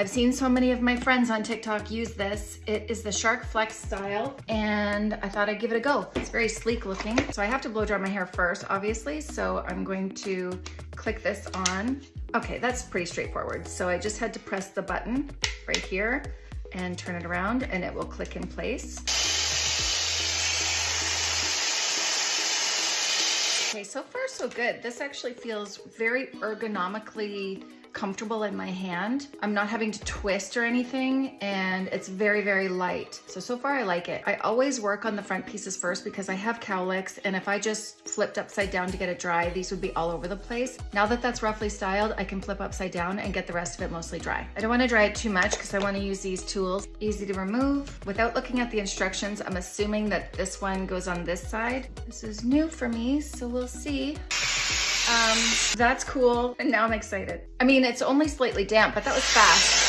I've seen so many of my friends on TikTok use this. It is the Shark FlexStyle and I thought I'd give it a go. It's very sleek looking. So I have to blow dry my hair first, obviously. So I'm going to click this on. Okay, that's pretty straightforward. So I just had to press the button right here and turn it around and it will click in place. Okay, so far so good. This actually feels very ergonomically comfortable in my hand. I'm not having to twist or anything and it's very, very light. So, so far I like it. I always work on the front pieces first because I have cowlicks and if I just flipped upside down to get it dry, these would be all over the place. Now that that's roughly styled, I can flip upside down and get the rest of it mostly dry. I don't wanna dry it too much because I wanna use these tools. Easy to remove. Without looking at the instructions, I'm assuming that this one goes on this side. This is new for me, so we'll see. Um, that's cool. And now I'm excited. I mean, it's only slightly damp, but that was fast.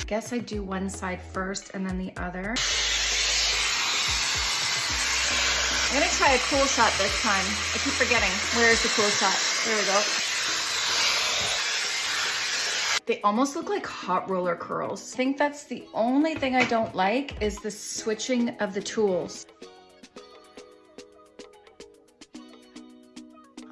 I guess I do one side first and then the other. I'm gonna try a cool shot this time. I keep forgetting. Where's the cool shot? There we go. They almost look like hot roller curls. I think that's the only thing I don't like is the switching of the tools.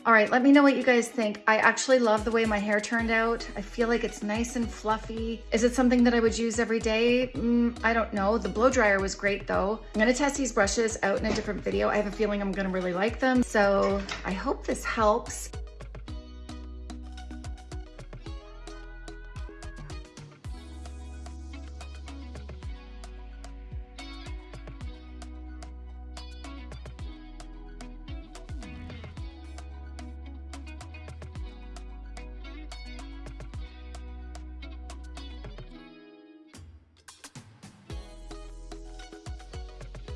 All right, let me know what you guys think. I actually love the way my hair turned out. I feel like it's nice and fluffy. Is it something that I would use every day? Mm, I don't know. The blow dryer was great though. I'm gonna test these brushes out in a different video. I have a feeling I'm gonna really like them. So I hope this helps.